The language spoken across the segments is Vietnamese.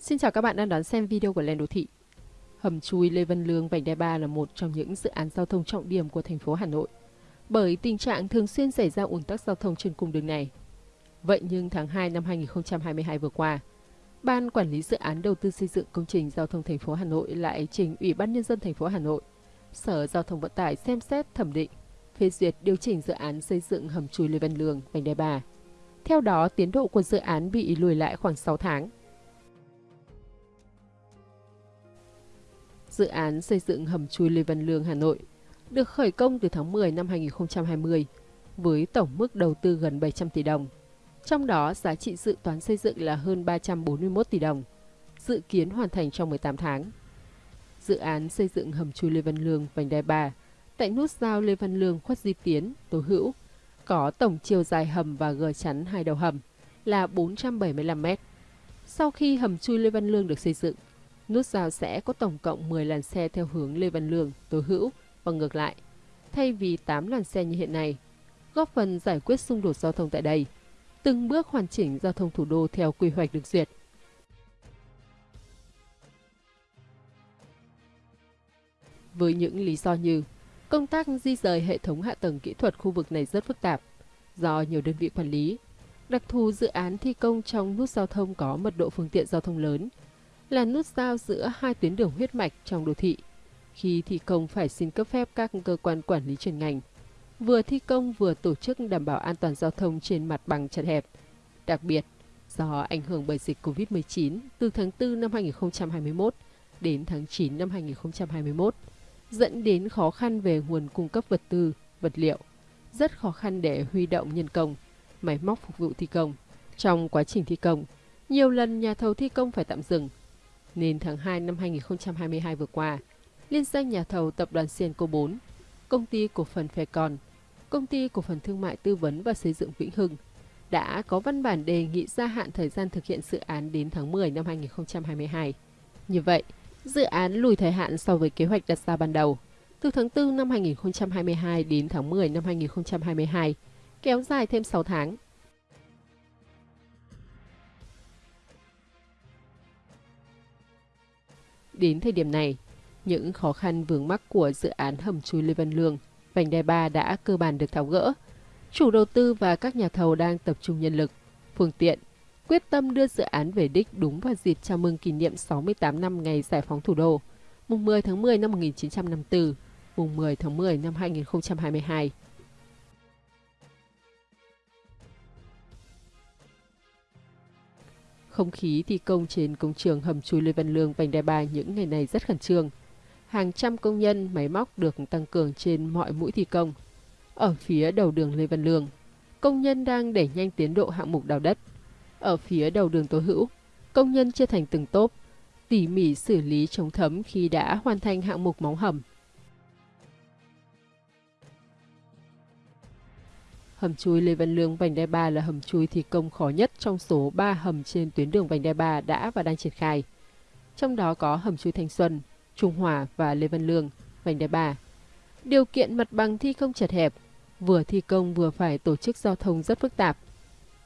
Xin chào các bạn đang đón xem video của Lên Đô Thị. Hầm chui Lê Văn Lương vành đai 3 là một trong những dự án giao thông trọng điểm của thành phố Hà Nội. Bởi tình trạng thường xuyên xảy ra ùn tắc giao thông trên cung đường này. Vậy nhưng tháng 2 năm 2022 vừa qua, Ban Quản lý Dự án Đầu tư xây dựng công trình giao thông thành phố Hà Nội lại trình Ủy ban Nhân dân thành phố Hà Nội, Sở Giao thông Vận tải xem xét thẩm định, phê duyệt điều chỉnh dự án xây dựng hầm chui Lê Văn Lương vành đai 3. Theo đó, tiến độ của dự án bị lùi lại khoảng 6 tháng – dự án xây dựng hầm chui Lê Văn Lương Hà Nội được khởi công từ tháng 10 năm 2020 với tổng mức đầu tư gần 700 tỷ đồng. Trong đó, giá trị dự toán xây dựng là hơn 341 tỷ đồng, dự kiến hoàn thành trong 18 tháng. Dự án xây dựng hầm chui Lê Văn Lương vành đai 3 tại nút giao Lê Văn Lương Khuất Di Tiến, Tố Hữu có tổng chiều dài hầm và gờ chắn hai đầu hầm là 475 m. Sau khi hầm chui Lê Văn Lương được xây dựng, Nút giao sẽ có tổng cộng 10 làn xe theo hướng Lê Văn Lương, Tố Hữu và ngược lại, thay vì 8 làn xe như hiện nay, góp phần giải quyết xung đột giao thông tại đây, từng bước hoàn chỉnh giao thông thủ đô theo quy hoạch được duyệt. Với những lý do như công tác di rời hệ thống hạ tầng kỹ thuật khu vực này rất phức tạp do nhiều đơn vị quản lý, đặc thù dự án thi công trong nút giao thông có mật độ phương tiện giao thông lớn là nút giao giữa hai tuyến đường huyết mạch trong đô thị. Khi thi công phải xin cấp phép các cơ quan quản lý chuyên ngành, vừa thi công vừa tổ chức đảm bảo an toàn giao thông trên mặt bằng chật hẹp. Đặc biệt, do ảnh hưởng bởi dịch COVID-19 từ tháng 4 năm 2021 đến tháng 9 năm 2021, dẫn đến khó khăn về nguồn cung cấp vật tư, vật liệu, rất khó khăn để huy động nhân công, máy móc phục vụ thi công. Trong quá trình thi công, nhiều lần nhà thầu thi công phải tạm dừng nên tháng 2 năm 2022 vừa qua, liên danh nhà thầu tập đoàn Sienco 4, công ty cổ phần Con, công ty cổ phần thương mại tư vấn và xây dựng Vĩnh Hưng đã có văn bản đề nghị gia hạn thời gian thực hiện dự án đến tháng 10 năm 2022. Như vậy, dự án lùi thời hạn so với kế hoạch đặt ra ban đầu, từ tháng 4 năm 2022 đến tháng 10 năm 2022, kéo dài thêm 6 tháng Đến thời điểm này, những khó khăn vướng mắc của dự án hầm chui Lê Văn Lương, vành đai 3 đã cơ bản được tháo gỡ. Chủ đầu tư và các nhà thầu đang tập trung nhân lực, phương tiện, quyết tâm đưa dự án về đích đúng vào dịp chào mừng kỷ niệm 68 năm ngày giải phóng thủ đô, mùng 10 tháng 10 năm 1954, mùng 10 tháng 10 năm 2022. Không khí thi công trên công trường hầm chui Lê Văn Lương vành đai ba những ngày này rất khẩn trương. Hàng trăm công nhân máy móc được tăng cường trên mọi mũi thi công. Ở phía đầu đường Lê Văn Lương, công nhân đang đẩy nhanh tiến độ hạng mục đào đất. Ở phía đầu đường Tố Hữu, công nhân chia thành từng tốp, tỉ mỉ xử lý chống thấm khi đã hoàn thành hạng mục móng hầm. Hầm chui Lê Văn Lương vành đai 3 là hầm chui thi công khó nhất trong số 3 hầm trên tuyến đường vành đai 3 đã và đang triển khai. Trong đó có hầm chui Thanh Xuân, Trung Hòa và Lê Văn Lương, vành đai 3. Điều kiện mặt bằng thi công chật hẹp, vừa thi công vừa phải tổ chức giao thông rất phức tạp.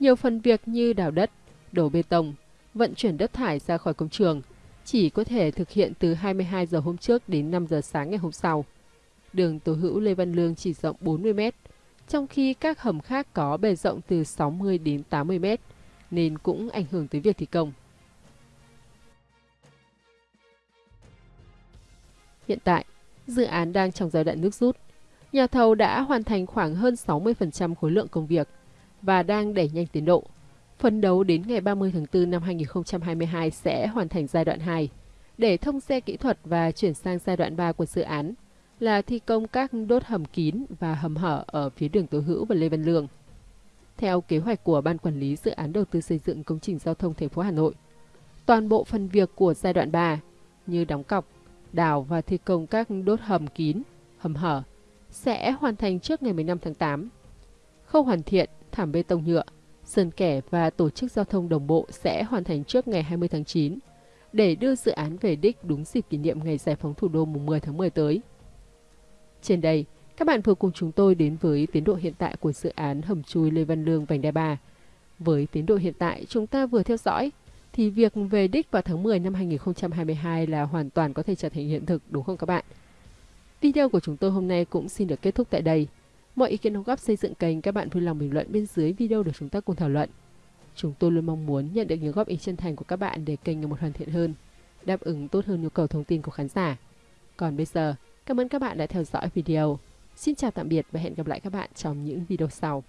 Nhiều phần việc như đào đất, đổ bê tông, vận chuyển đất thải ra khỏi công trường chỉ có thể thực hiện từ 22 giờ hôm trước đến 5 giờ sáng ngày hôm sau. Đường Tố Hữu Lê Văn Lương chỉ rộng 40 mét, trong khi các hầm khác có bề rộng từ 60 đến 80 mét, nên cũng ảnh hưởng tới việc thi công. Hiện tại, dự án đang trong giai đoạn nước rút. Nhà thầu đã hoàn thành khoảng hơn 60% khối lượng công việc và đang đẩy nhanh tiến độ. Phấn đấu đến ngày 30 tháng 4 năm 2022 sẽ hoàn thành giai đoạn 2 để thông xe kỹ thuật và chuyển sang giai đoạn 3 của dự án là thi công các đốt hầm kín và hầm hở ở phía đường Tố Hữu và Lê Văn Lương. Theo kế hoạch của Ban Quản lý Dự án Đầu tư xây dựng công trình giao thông thành phố Hà Nội, toàn bộ phần việc của giai đoạn 3 như đóng cọc, đào và thi công các đốt hầm kín, hầm hở sẽ hoàn thành trước ngày 15 tháng 8. Khâu hoàn thiện, thảm bê tông nhựa, sơn kẻ và tổ chức giao thông đồng bộ sẽ hoàn thành trước ngày 20 tháng 9 để đưa dự án về đích đúng dịp kỷ niệm ngày giải phóng thủ đô mùng 10 tháng 10 tới. Trên đây, các bạn vừa cùng chúng tôi đến với tiến độ hiện tại của dự án hầm chui Lê Văn Lương vành đai 3. Với tiến độ hiện tại, chúng ta vừa theo dõi thì việc về đích vào tháng 10 năm 2022 là hoàn toàn có thể trở thành hiện thực đúng không các bạn? Video của chúng tôi hôm nay cũng xin được kết thúc tại đây. Mọi ý kiến đóng góp xây dựng kênh các bạn vui lòng bình luận bên dưới video để chúng ta cùng thảo luận. Chúng tôi luôn mong muốn nhận được những góp ý chân thành của các bạn để kênh ngày một hoàn thiện hơn, đáp ứng tốt hơn nhu cầu thông tin của khán giả. Còn bây giờ, cảm ơn các bạn đã theo dõi video. Xin chào tạm biệt và hẹn gặp lại các bạn trong những video sau.